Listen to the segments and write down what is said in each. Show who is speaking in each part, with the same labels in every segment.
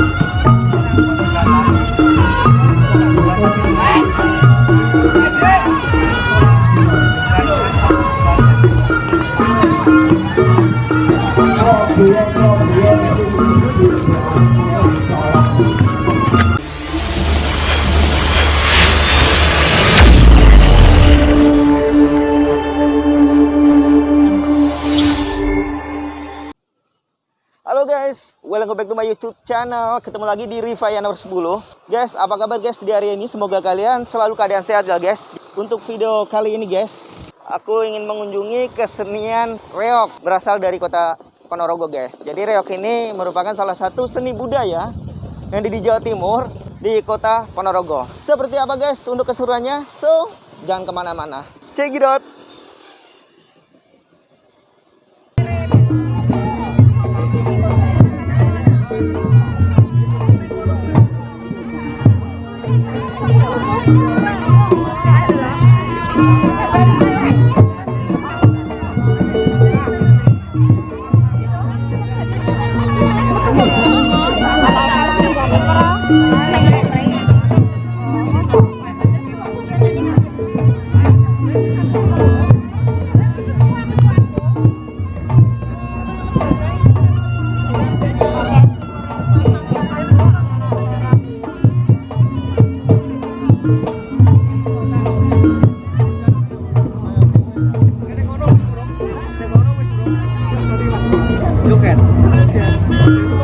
Speaker 1: Thank you. Welcome back to my YouTube channel. Ketemu lagi di Rivaya nomor 10. Guys, apa kabar guys di hari ini? Semoga kalian selalu keadaan sehat ya guys. Untuk video kali ini guys, aku ingin mengunjungi kesenian reok berasal dari kota Ponorogo guys. Jadi reok ini merupakan salah satu seni budaya yang di Jawa Timur di kota Ponorogo. Seperti apa guys untuk keseruannya? So, jangan ke mana-mana. Out. Okay. Okay.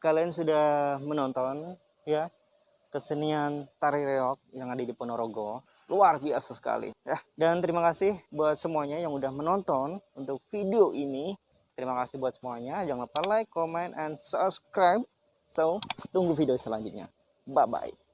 Speaker 1: Kalian sudah menonton ya kesenian tari reok yang ada di Ponorogo. Luar biasa sekali ya. Dan terima kasih buat semuanya yang udah menonton untuk video ini. Terima kasih buat semuanya. Jangan lupa like, comment, and subscribe. So, tunggu video selanjutnya. Bye-bye.